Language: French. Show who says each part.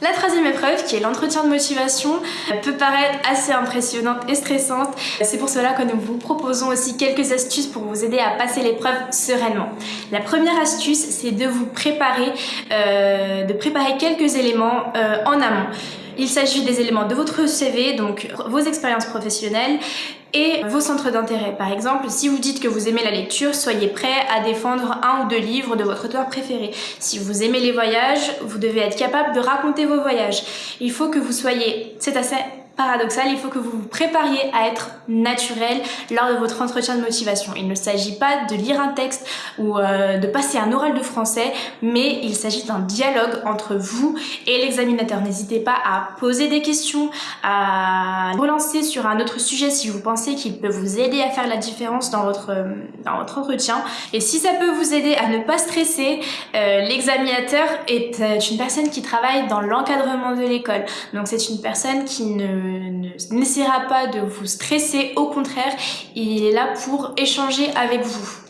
Speaker 1: La troisième épreuve, qui est l'entretien de motivation, peut paraître assez impressionnante et stressante. C'est pour cela que nous vous proposons aussi quelques astuces pour vous aider à passer l'épreuve sereinement. La première astuce, c'est de vous préparer, euh, de préparer quelques éléments euh, en amont. Il s'agit des éléments de votre CV, donc vos expériences professionnelles, et vos centres d'intérêt. Par exemple, si vous dites que vous aimez la lecture, soyez prêt à défendre un ou deux livres de votre auteur préféré. Si vous aimez les voyages, vous devez être capable de raconter vos voyages. Il faut que vous soyez, c'est assez paradoxal, il faut que vous vous prépariez à être naturel lors de votre entretien de motivation. Il ne s'agit pas de lire un texte ou euh, de passer un oral de français, mais il s'agit d'un dialogue entre vous et l'examinateur. N'hésitez pas à poser des questions, à relancer sur un autre sujet si vous pensez qu'il peut vous aider à faire la différence dans votre, euh, dans entretien. Et si ça peut vous aider à ne pas stresser, euh, l'examinateur est une personne qui travaille dans l'encadrement de l'école. Donc c'est une personne qui ne n'essaiera pas de vous stresser, au contraire, il est là pour échanger avec vous.